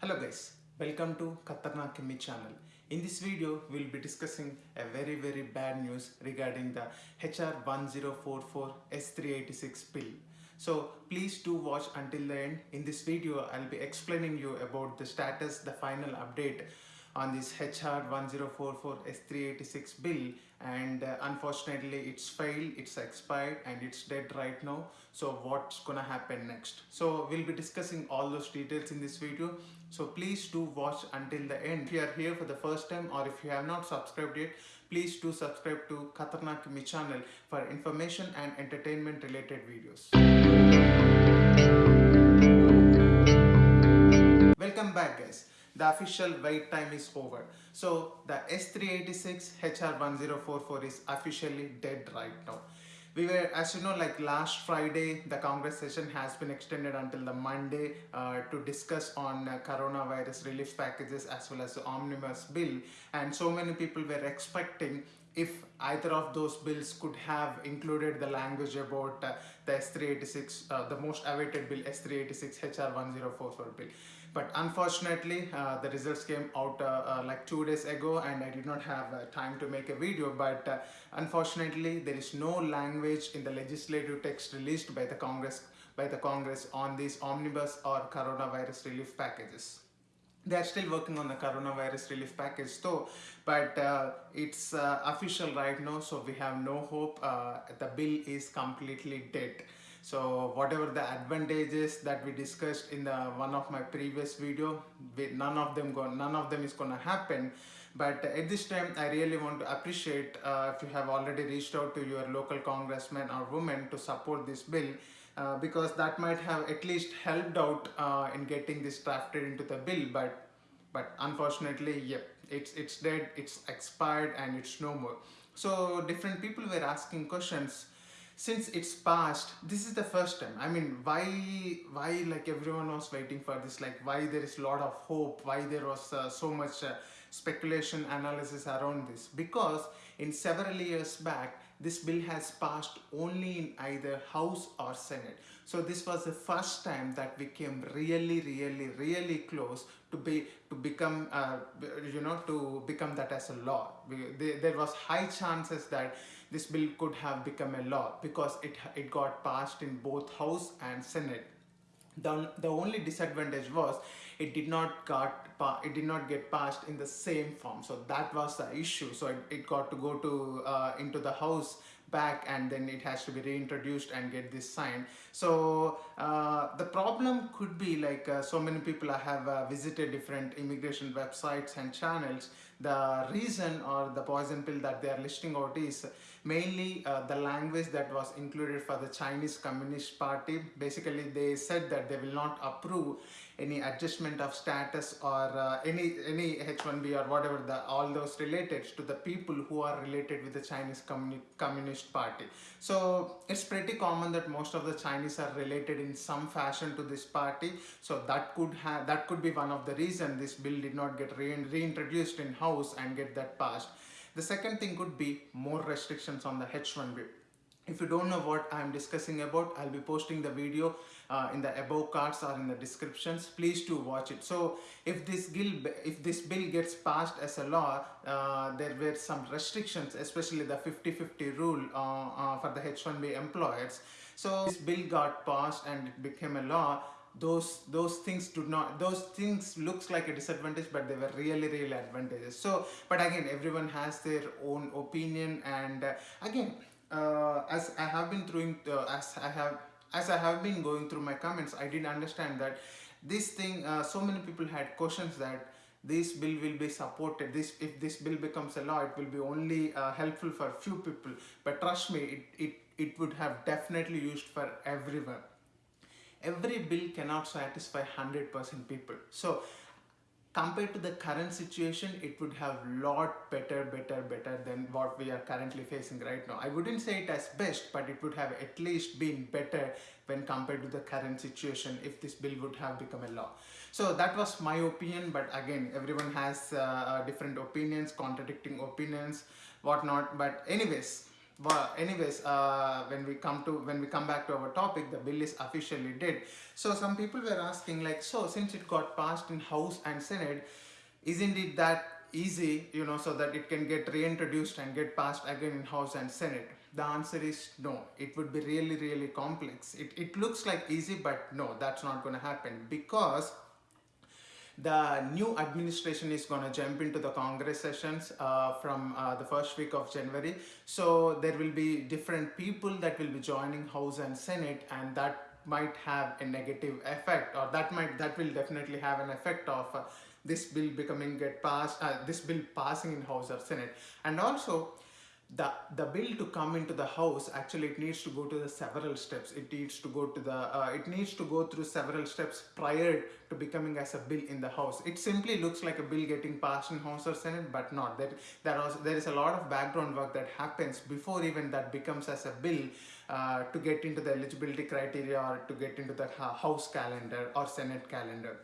Hello guys, welcome to Khatarnak Kimmy channel. In this video, we'll be discussing a very very bad news regarding the HR 1044 S386 pill. So please do watch until the end. In this video, I'll be explaining you about the status, the final update on this HR 1044 S386 bill and uh, unfortunately it's failed, it's expired and it's dead right now. So what's gonna happen next? So we'll be discussing all those details in this video. So please do watch until the end. If you are here for the first time or if you have not subscribed yet, please do subscribe to Khatarnak Kimi channel for information and entertainment related videos. Welcome back guys. The official wait time is over. So the S386 HR1044 is officially dead right now. We were, as you know, like last Friday, the Congress session has been extended until the Monday uh, to discuss on uh, coronavirus relief packages as well as the omnibus bill. And so many people were expecting if either of those bills could have included the language about uh, the S386, uh, the most awaited bill, S386 HR1044 bill. But unfortunately, uh, the results came out uh, uh, like two days ago and I did not have uh, time to make a video. But unfortunately, there is no language in the legislative text released by the Congress by the Congress on these omnibus or coronavirus relief packages. They are still working on the coronavirus relief package though. But uh, it's uh, official right now so we have no hope. Uh, the bill is completely dead so whatever the advantages that we discussed in the one of my previous video none of them go none of them is gonna happen. But at this time i really want to appreciate uh, if you have already reached out to your local congressman or woman to support this bill uh, because that might have at least helped out uh, in getting this drafted into the bill. But but unfortunately yep it's it's dead it's expired and it's no more. So different people were asking questions since it's passed this is the first time. I mean why why like everyone was waiting for this? Like why there is a lot of hope? Why there was uh, so much uh, speculation analysis around this? Because in several years back this bill has passed only in either house or senate. So this was the first time that we came really really really close to be to become uh, you know to become that as a law. There was high chances that this bill could have become a law because it it got passed in both house and senate the, the only disadvantage was it did not got it did not get passed in the same form. So that was the issue. So it, it got to go to uh, into the house back and then it has to be reintroduced and get this signed. So uh, the problem could be like uh, so many people have uh, visited different immigration websites and channels the reason or the poison pill that they are listing out is mainly uh, the language that was included for the Chinese Communist Party basically they said that they will not approve any adjustment of status or uh, any any H1B or whatever the all those related to the people who are related with the Chinese Communi Communist Party. So it's pretty common that most of the Chinese are related in some fashion to this party. So that could have that could be one of the reason this bill did not get re reintroduced in house and get that passed. The second thing could be more restrictions on the H1B. If you don't know what I'm discussing about, I'll be posting the video uh, in the above cards or in the descriptions. Please do watch it. So if this bill, if this bill gets passed as a law, uh, there were some restrictions, especially the 50-50 rule uh, uh, for the H1B employers. So this bill got passed and it became a law those those things do not those things looks like a disadvantage but they were really really advantages so but again everyone has their own opinion and uh, again uh, as I have been through uh, as I have as I have been going through my comments I did understand that this thing uh, so many people had questions that this bill will be supported. This if this bill becomes a law it will be only uh, helpful for few people. But trust me it, it it would have definitely used for everyone. Every bill cannot satisfy 100% people. So compared to the current situation it would have lot better better better than what we are currently facing right now. I wouldn't say it as best but it would have at least been better when compared to the current situation if this bill would have become a law. So that was my opinion but again everyone has uh, different opinions contradicting opinions whatnot. But anyways well, anyways, uh, when we come to when we come back to our topic, the bill is officially dead. So some people were asking like, so since it got passed in House and Senate, isn't it that easy, you know, so that it can get reintroduced and get passed again in House and Senate? The answer is no. It would be really, really complex. It, it looks like easy, but no, that's not going to happen because the new administration is going to jump into the congress sessions uh, from uh, the first week of january. So there will be different people that will be joining house and senate and that might have a negative effect or that might that will definitely have an effect of uh, this bill becoming get passed uh, this bill passing in house or senate. And also the the bill to come into the house actually it needs to go to the several steps. It needs to go to the uh, it needs to go through several steps prior to becoming as a bill in the house. It simply looks like a bill getting passed in house or senate but not. There there, there is a lot of background work that happens before even that becomes as a bill uh, to get into the eligibility criteria or to get into the house calendar or senate calendar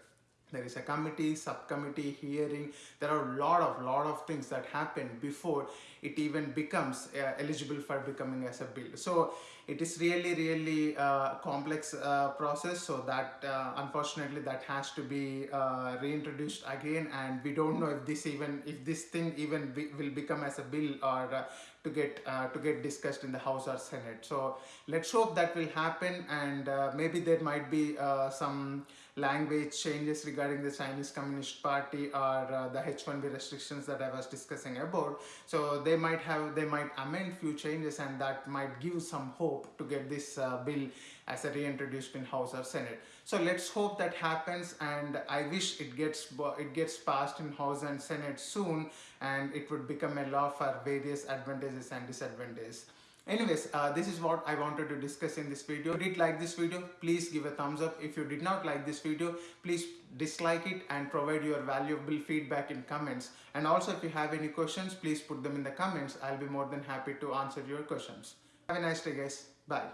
there is a committee subcommittee hearing. There are a lot of lot of things that happen before it even becomes uh, eligible for becoming as a bill so it is really really uh, complex uh, process. So that uh, unfortunately that has to be uh, reintroduced again. And we don't know if this even if this thing even be, will become as a bill or uh, to get uh, to get discussed in the house or senate. So let's hope that will happen and uh, maybe there might be uh, some language changes regarding the chinese communist party or uh, the h1b restrictions that i was discussing about. So they might have they might amend few changes and that might give some hope to get this uh, bill as a reintroduced in house or senate so let's hope that happens and i wish it gets it gets passed in house and senate soon and it would become a law for various advantages and disadvantages. Anyways uh, this is what i wanted to discuss in this video. If you did like this video please give a thumbs up. If you did not like this video please dislike it and provide your valuable feedback in comments. And also if you have any questions please put them in the comments. I'll be more than happy to answer your questions. Have a nice day guys. Bye